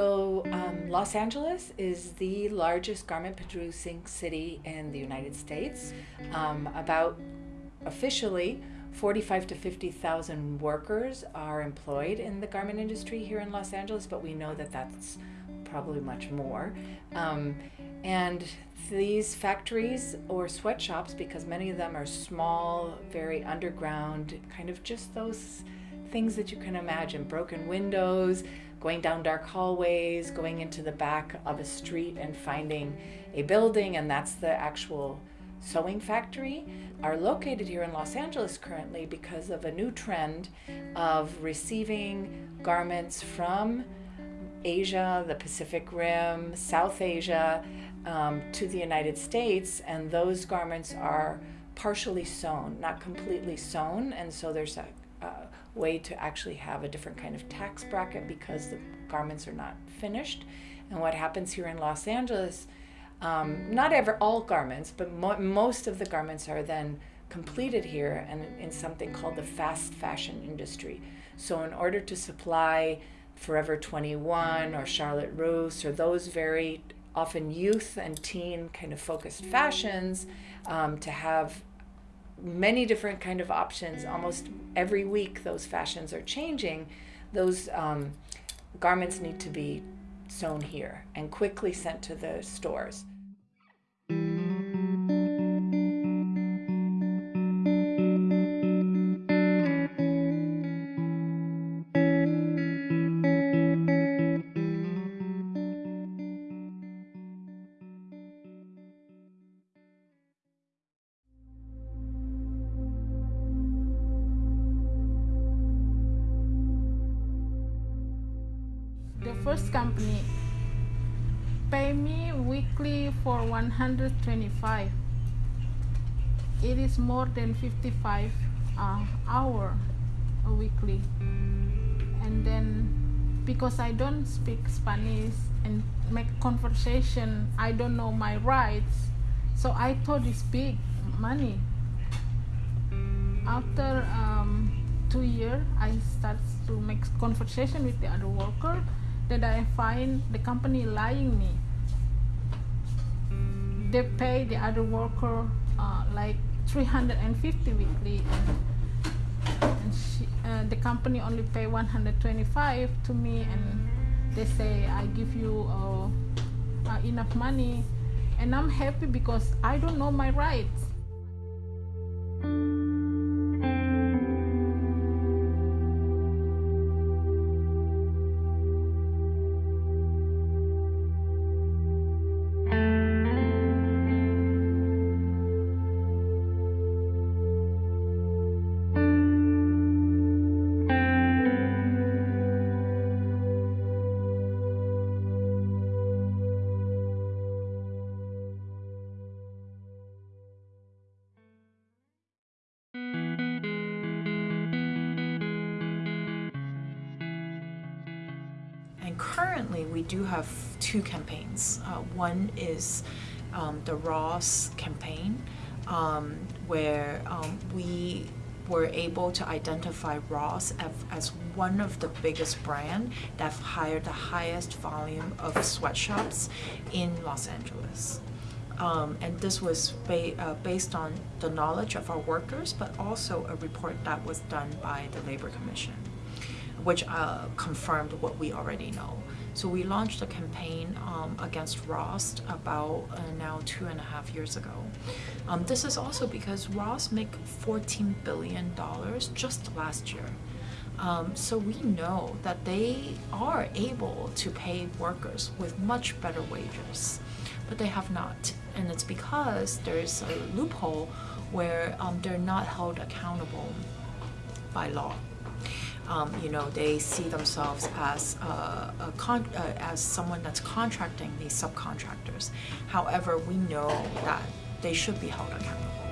So, um, Los Angeles is the largest garment producing city in the United States. Um, about officially, 45 to 50,000 workers are employed in the garment industry here in Los Angeles, but we know that that's probably much more. Um, and these factories or sweatshops, because many of them are small, very underground, kind of just those things that you can imagine broken windows, going down dark hallways, going into the back of a street and finding a building, and that's the actual sewing factory, are located here in Los Angeles currently because of a new trend of receiving garments from Asia, the Pacific Rim, South Asia, um, to the United States, and those garments are partially sewn, not completely sewn, and so there's a, way to actually have a different kind of tax bracket because the garments are not finished. And what happens here in Los Angeles, um, not ever all garments, but mo most of the garments are then completed here and in something called the fast fashion industry. So in order to supply Forever 21 or Charlotte Russe or those very often youth and teen kind of focused fashions um, to have many different kind of options. Almost every week those fashions are changing. Those um, garments need to be sewn here and quickly sent to the stores The first company pay me weekly for 125. It is more than 55 uh, hour weekly. And then because I don't speak Spanish and make conversation, I don't know my rights. So I thought it's big money. After um, two years, I start to make conversation with the other worker that I find the company lying me. They pay the other worker uh, like 350 weekly, and, and she, uh, the company only pay 125 to me, and they say I give you uh, uh, enough money, and I'm happy because I don't know my rights. And currently, we do have two campaigns. Uh, one is um, the Ross campaign, um, where um, we were able to identify Ross as, as one of the biggest brand that hired the highest volume of sweatshops in Los Angeles. Um, and this was ba uh, based on the knowledge of our workers, but also a report that was done by the Labor Commission which uh, confirmed what we already know. So we launched a campaign um, against Ross about uh, now two and a half years ago. Um, this is also because Ross make $14 billion just last year. Um, so we know that they are able to pay workers with much better wages, but they have not. And it's because there's a loophole where um, they're not held accountable by law um, you know, they see themselves as uh, uh, as someone that's contracting these subcontractors. However, we know that they should be held accountable.